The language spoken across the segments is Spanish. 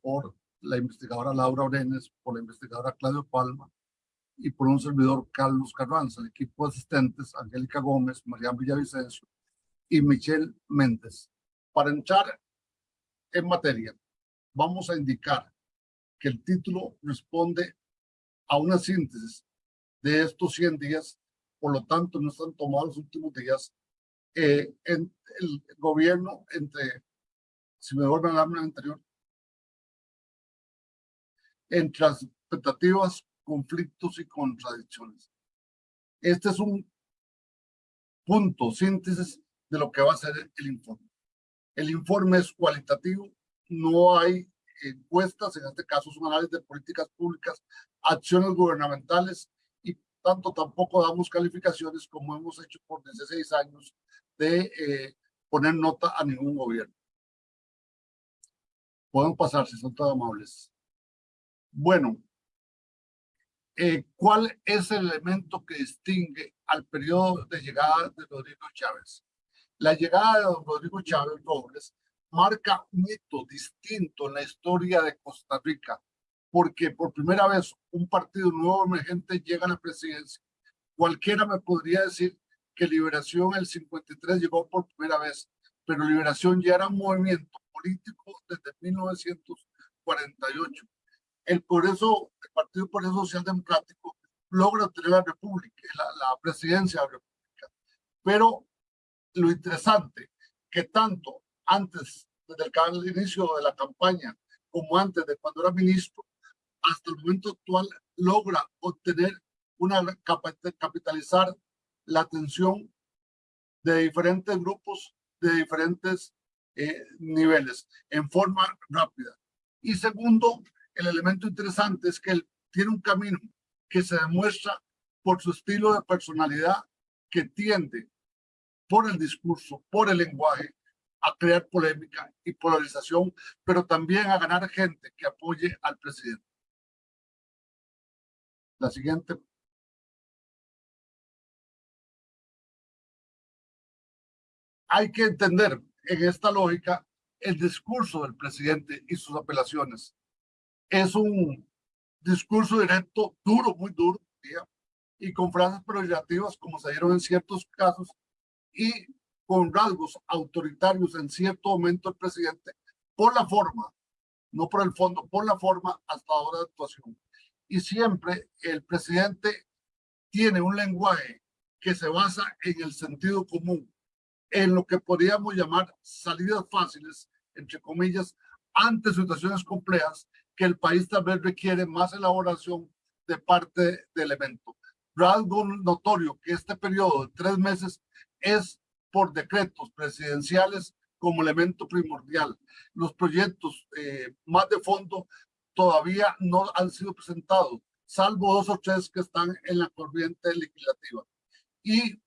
por la investigadora Laura Orenes, por la investigadora Claudio Palma y por un servidor Carlos Carranza, el equipo de asistentes Angélica Gómez, Mariana Villavicencio y Michelle Méndez. Para entrar en materia, vamos a indicar que el título responde a una síntesis de estos 100 días, por lo tanto no están tomados los últimos días. Eh, en el gobierno entre, si me vuelven a hablar anterior, entre expectativas, conflictos y contradicciones. Este es un punto, síntesis de lo que va a ser el informe. El informe es cualitativo, no hay encuestas, en este caso es un análisis de políticas públicas, acciones gubernamentales y tanto tampoco damos calificaciones como hemos hecho por 16 años de eh, poner nota a ningún gobierno. Pueden pasar si son todos amables. Bueno, eh, ¿cuál es el elemento que distingue al periodo de llegada de Rodrigo Chávez? La llegada de Rodrigo Chávez Robles marca un hito distinto en la historia de Costa Rica, porque por primera vez un partido nuevo emergente llega a la presidencia. Cualquiera me podría decir que Liberación el 53 llegó por primera vez, pero Liberación ya era un movimiento político desde 1948 el Progreso, el Partido Progreso Social Democrático logra tener la República, la, la presidencia de la República. Pero lo interesante, que tanto antes, desde el inicio de la campaña, como antes de cuando era ministro, hasta el momento actual logra obtener una capitalizar la atención de diferentes grupos, de diferentes eh, niveles, en forma rápida. Y segundo, el elemento interesante es que él tiene un camino que se demuestra por su estilo de personalidad que tiende por el discurso, por el lenguaje, a crear polémica y polarización, pero también a ganar gente que apoye al presidente. La siguiente. Hay que entender en esta lógica el discurso del presidente y sus apelaciones es un discurso directo, duro, muy duro, y con frases peyorativas como se dieron en ciertos casos y con rasgos autoritarios en cierto momento el presidente por la forma, no por el fondo, por la forma hasta ahora de actuación. Y siempre el presidente tiene un lenguaje que se basa en el sentido común, en lo que podríamos llamar salidas fáciles, entre comillas, ante situaciones complejas que el país tal vez requiere más elaboración de parte del evento. Rasgo notorio que este periodo de tres meses es por decretos presidenciales como elemento primordial. Los proyectos eh, más de fondo todavía no han sido presentados, salvo dos o tres que están en la corriente legislativa. Y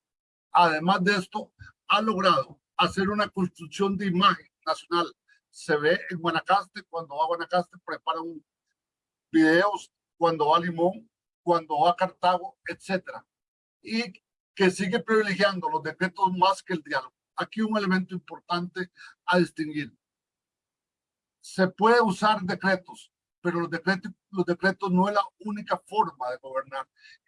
además de esto, ha logrado hacer una construcción de imagen nacional se ve en Guanacaste, cuando va a Guanacaste preparan videos, cuando va a Limón, cuando va a Cartago, etcétera. Y que sigue privilegiando los decretos más que el diálogo. Aquí un elemento importante a distinguir. Se puede usar decretos, pero los decretos, los decretos no es la única forma de gobernar.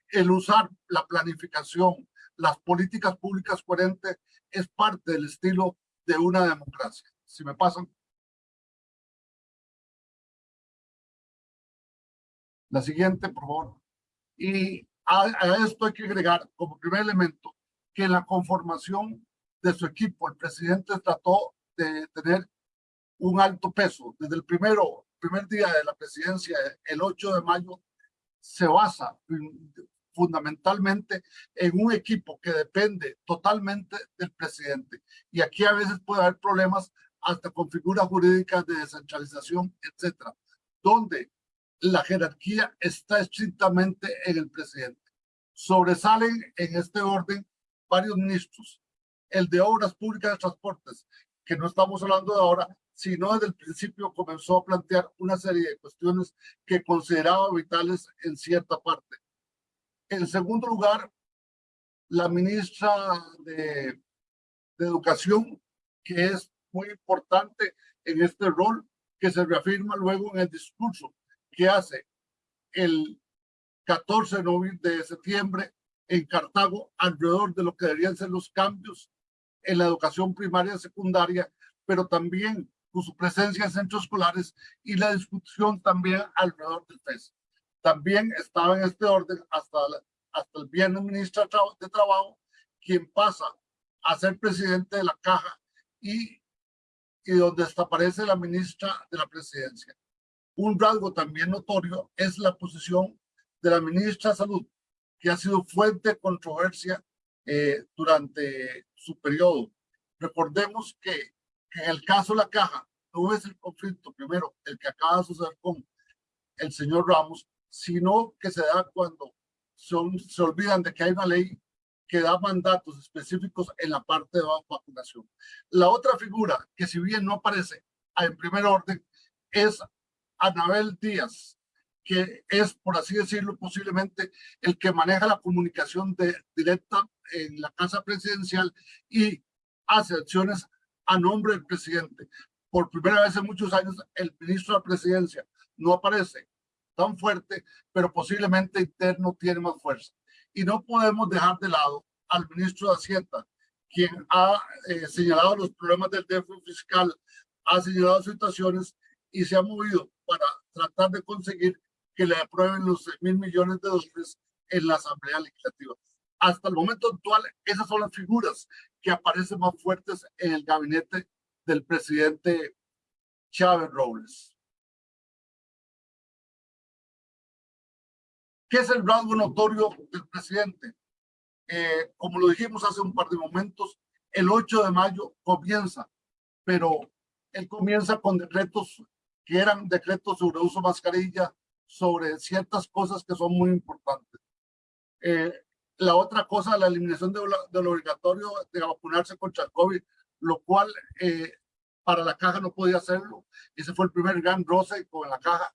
El usar la planificación, las políticas públicas coherentes es parte del estilo de una democracia. Si me pasan La siguiente, por favor. Y a, esto hay que agregar como primer elemento que en la conformación de su equipo, el presidente trató de tener un alto peso. Desde el primero, primer día de la presidencia, el 8 de mayo, se basa fundamentalmente en un equipo que depende totalmente del presidente. Y aquí a veces puede haber problemas hasta con figuras jurídicas de descentralización, etcétera, donde la jerarquía está estrictamente en el presidente. Sobresalen en este orden varios ministros. El de Obras Públicas de Transportes, que no estamos hablando de ahora, sino desde el principio comenzó a plantear una serie de cuestiones que consideraba vitales en cierta parte. En segundo lugar, la ministra de, de Educación, que es muy importante en este rol, que se reafirma luego en el discurso que hace el 14 de septiembre en Cartago alrededor de lo que deberían ser los cambios en la educación primaria y secundaria, pero también con su presencia en centros escolares y la discusión también alrededor del FES. También estaba en este orden hasta, hasta el viernes ministro de Trabajo, quien pasa a ser presidente de la Caja y, y donde desaparece la ministra de la presidencia. Un rasgo también notorio es la posición de la ministra de Salud, que ha sido fuente de controversia eh, durante su periodo. Recordemos que, en el caso de la caja no es el conflicto primero, el que acaba de suceder con el señor Ramos, sino que se da cuando se olvidan de que hay una ley que da mandatos específicos en la parte de vacunación. La otra figura que si bien no aparece en primer orden es Anabel Díaz, que es, por así decirlo, posiblemente el que maneja la comunicación directa en la Casa Presidencial y hace acciones a nombre del presidente. Por primera vez en muchos años, el ministro de la presidencia no aparece tan fuerte, pero posiblemente interno tiene más fuerza. Y no podemos dejar de lado al ministro de Hacienda, quien ha eh, señalado los problemas del déficit fiscal, ha señalado situaciones y se ha movido para tratar de conseguir que le aprueben los mil millones de dólares en la Asamblea Legislativa. Hasta el momento actual, esas son las figuras que aparecen más fuertes en el gabinete del presidente Chávez Robles. ¿Qué es el rasgo notorio del presidente? Eh, como lo dijimos hace un par de momentos, el 8 de mayo comienza, pero él comienza con decretos que eran decretos sobre uso de mascarilla, sobre ciertas cosas que son muy importantes. Eh, la otra cosa, la eliminación de, lo obligatorio de vacunarse contra el COVID, lo cual eh, para la caja no podía hacerlo. Ese fue el primer gran roce con la caja.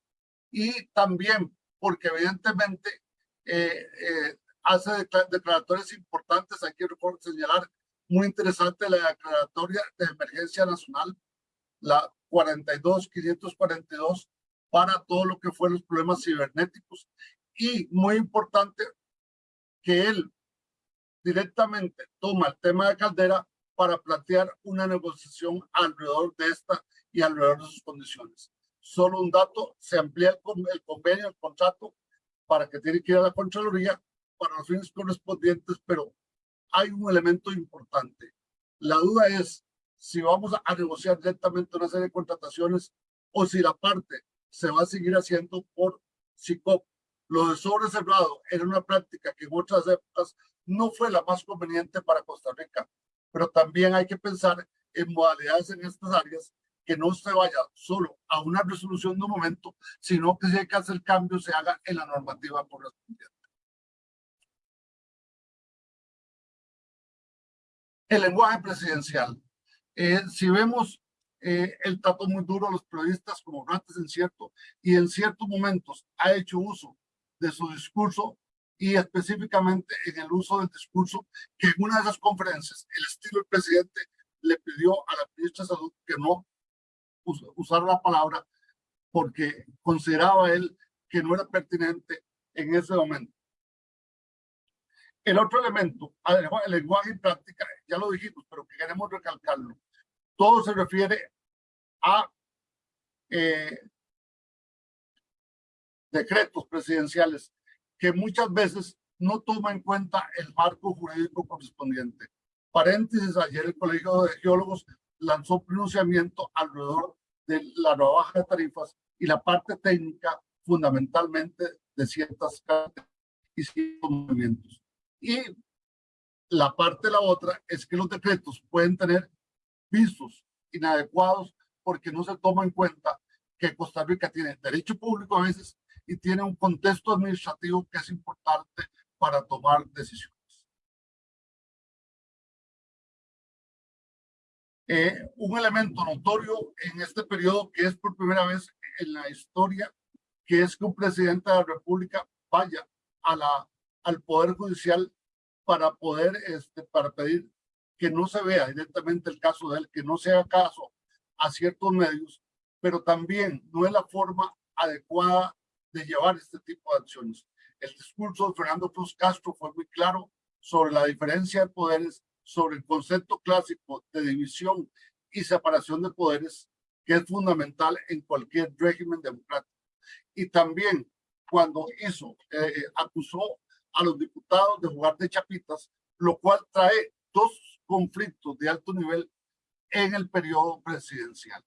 Y también porque evidentemente eh, hace declaratorias importantes, hay que señalar, muy interesante la declaratoria de emergencia nacional, la 42-542, para todo lo que fue los problemas cibernéticos. Y muy importante que él directamente toma el tema de Caldera para plantear una negociación alrededor de esta y alrededor de sus condiciones. Solo un dato, se amplía el, convenio, el contrato, para que tiene que ir a la Contraloría para los fines correspondientes, pero hay un elemento importante. La duda es si vamos a negociar directamente una serie de contrataciones o si la parte se va a seguir haciendo por SICOP. Lo de sobre cerrado era una práctica que en otras épocas no fue la más conveniente para Costa Rica, pero también hay que pensar en modalidades en estas áreas que no se vaya solo a una resolución de un momento, sino que si hay que hacer cambio se haga en la normativa correspondiente. El lenguaje presidencial. Eh, si vemos eh, él trató muy duro a los periodistas como ratas en cierto y en ciertos momentos ha hecho uso de su discurso y específicamente en el uso del discurso que en una de esas conferencias el estilo del presidente le pidió a la ministra de Salud que no usara la palabra porque consideraba él que no era pertinente en ese momento. El otro elemento, el lenguaje y práctica, ya lo dijimos, pero que queremos recalcarlo. Todo se refiere a eh, decretos presidenciales que muchas veces no toma en cuenta el marco jurídico correspondiente. Paréntesis, ayer el Colegio de Geólogos lanzó un pronunciamiento alrededor de la rebaja de tarifas y la parte técnica fundamentalmente de ciertas y ciertos movimientos. Y la parte de la otra es que los decretos pueden tener visos inadecuados porque no se toma en cuenta que Costa Rica tiene derecho público a veces y tiene un contexto administrativo que es importante para tomar decisiones. Eh, un elemento notorio en este periodo que es por primera vez en la historia, que es que un presidente de la República vaya a la, al Poder Judicial para poder, este, para pedir que no se vea directamente el caso de él, que no sea caso a ciertos medios pero también no es la forma adecuada de llevar este tipo de acciones. El discurso de Fernando Cruz Castro fue muy claro sobre la diferencia de poderes, sobre el concepto clásico de división y separación de poderes, que es fundamental en cualquier régimen democrático. Y también cuando hizo, eh, acusó a los diputados de jugar de chapitas, lo cual trae dos conflictos de alto nivel en el periodo presidencial.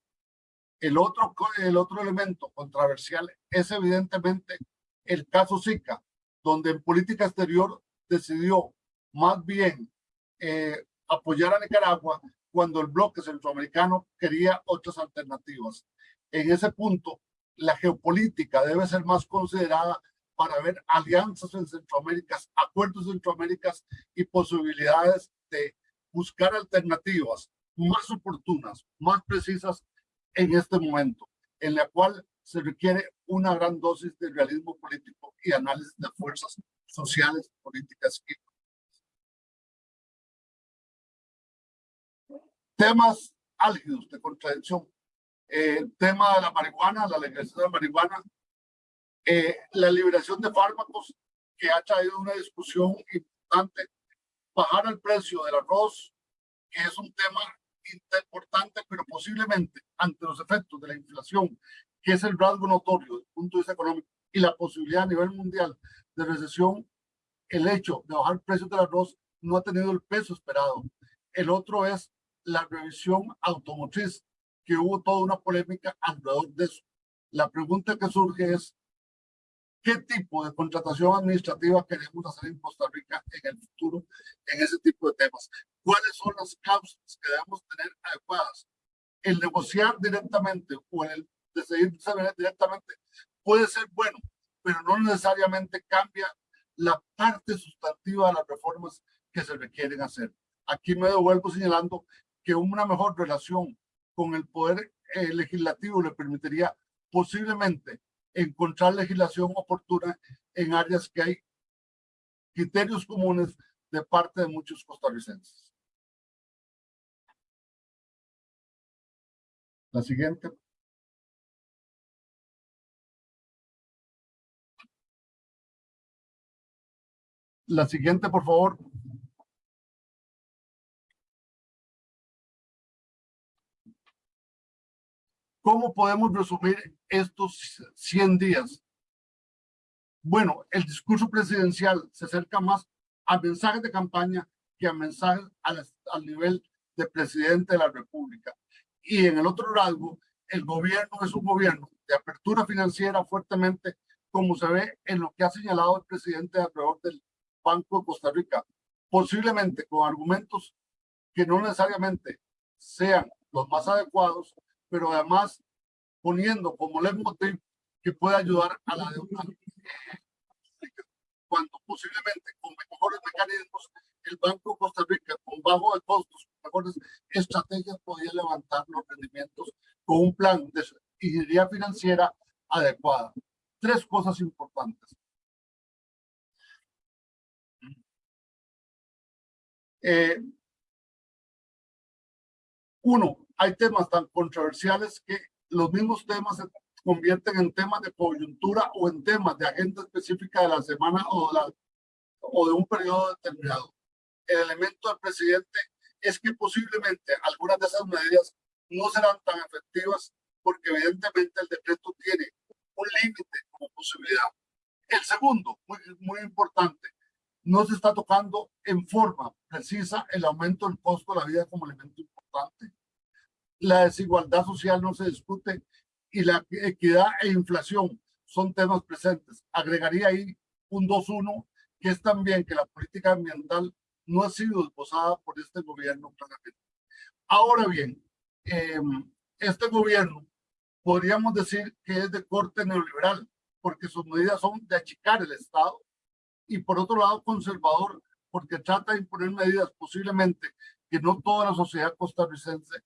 El otro, el otro elemento controversial es evidentemente el caso Zika, donde en política exterior decidió más bien eh, apoyar a Nicaragua cuando el bloque centroamericano quería otras alternativas. En ese punto, la geopolítica debe ser más considerada para ver alianzas en Centroamérica, acuerdos en Centroamérica y posibilidades de buscar alternativas más oportunas, más precisas en este momento, en la cual se requiere una gran dosis de realismo político y análisis de fuerzas sociales, políticas y temas álgidos de contradicción. Eh, el tema de la marihuana, la legalización de la marihuana, eh, la liberación de fármacos, que ha traído una discusión importante, bajar el precio del arroz, que es un tema importante, pero posiblemente ante los efectos de la inflación, que es el rasgo notorio desde el punto de vista económico, y la posibilidad a nivel mundial de recesión, el hecho de bajar el precio del arroz no ha tenido el peso esperado. El otro es la revisión automotriz, que hubo toda una polémica alrededor de eso. La pregunta que surge es, ¿qué tipo de contratación administrativa queremos hacer en Costa Rica en el futuro en ese tipo de temas? ¿Cuáles son las causas que debemos tener adecuadas? El negociar directamente o el decidir directamente puede ser bueno, pero no necesariamente cambia la parte sustantiva de las reformas que se requieren hacer. Aquí me devuelvo señalando que una mejor relación con el poder eh, legislativo le permitiría posiblemente encontrar legislación oportuna en áreas que hay criterios comunes de parte de muchos costarricenses. La siguiente. La siguiente, por favor. ¿Cómo podemos resumir estos 100 días? Bueno, el discurso presidencial se acerca más a mensajes de campaña que a mensajes al, nivel de presidente de la República. Y en el otro rasgo, el gobierno es un gobierno de apertura financiera fuertemente, como se ve en lo que ha señalado el presidente alrededor del Banco de Costa Rica, posiblemente con argumentos que no necesariamente sean los más adecuados, pero además poniendo como leitmotiv que puede ayudar a la deuda cuando posiblemente con mejores mecanismos el Banco Costa Rica con bajo de costos, mejores estrategias podría levantar los rendimientos con un plan de ingeniería financiera adecuada. Tres cosas importantes. Eh, uno, hay temas tan controversiales que los mismos temas se convierten en temas de coyuntura o en temas de agenda específica de la semana o de, o de un periodo determinado. El elemento del presidente es que posiblemente algunas de esas medidas no serán tan efectivas porque evidentemente el decreto tiene un límite como posibilidad. El segundo, muy, muy importante, no se está tocando en forma precisa el aumento del costo de la vida como elemento importante la desigualdad social no se discute y la equidad e inflación son temas presentes. Agregaría ahí un 2-1, que es también que la política ambiental no ha sido esbozada por este gobierno claramente. Ahora bien, em, este gobierno podríamos decir que es de corte neoliberal, porque sus medidas son de achicar el Estado, y por otro lado conservador, porque trata de imponer medidas posiblemente que no toda la sociedad costarricense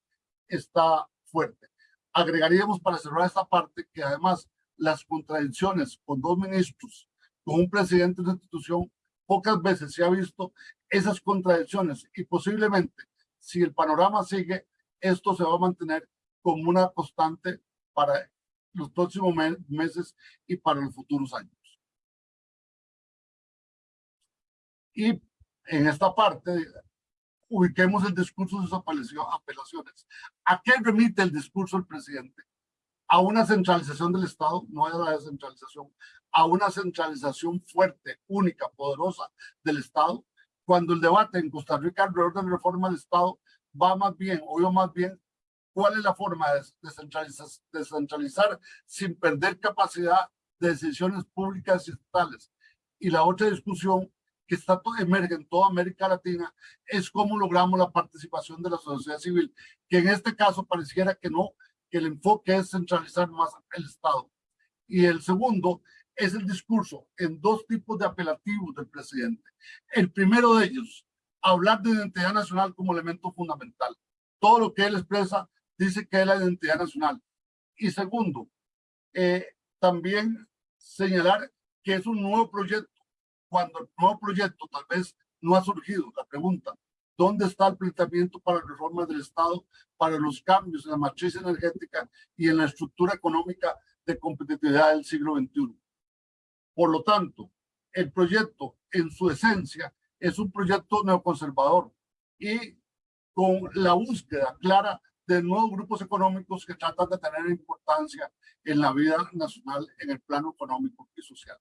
está fuerte. Agregaríamos para cerrar esta parte que además las contradicciones con dos ministros, con un presidente de una institución, pocas veces se ha visto esas contradicciones y posiblemente si el panorama sigue, esto se va a mantener como una constante para los próximos me- meses y para los futuros años. Y en esta parte ubiquemos el discurso de sus apelacio- apelaciones. ¿A qué remite el discurso del presidente? A una centralización del Estado, no a la descentralización, a una centralización fuerte, única, poderosa del Estado, cuando el debate en Costa Rica alrededor de la reforma del Estado va más bien, o yo más bien, cuál es la forma de descentralizar, descentralizar sin perder capacidad de decisiones públicas y estatales. Y la otra discusión que está emerge en toda América Latina es cómo logramos la participación de la sociedad civil, que en este caso pareciera que no, que el enfoque es centralizar más el Estado. Y el segundo es el discurso en dos tipos de apelativos del presidente. El primero de ellos, hablar de identidad nacional como elemento fundamental. Todo lo que él expresa dice que es la identidad nacional. Y segundo, eh, también señalar que es un nuevo proyecto, cuando el nuevo proyecto tal vez no ha surgido. La pregunta, ¿dónde está el planteamiento para la reforma del Estado, para los cambios en la matriz energética y en la estructura económica de competitividad del siglo XXI? Por lo tanto, el proyecto en su esencia es un proyecto neoconservador y con la búsqueda clara de nuevos grupos económicos que tratan de tener importancia en la vida nacional en el plano económico y social.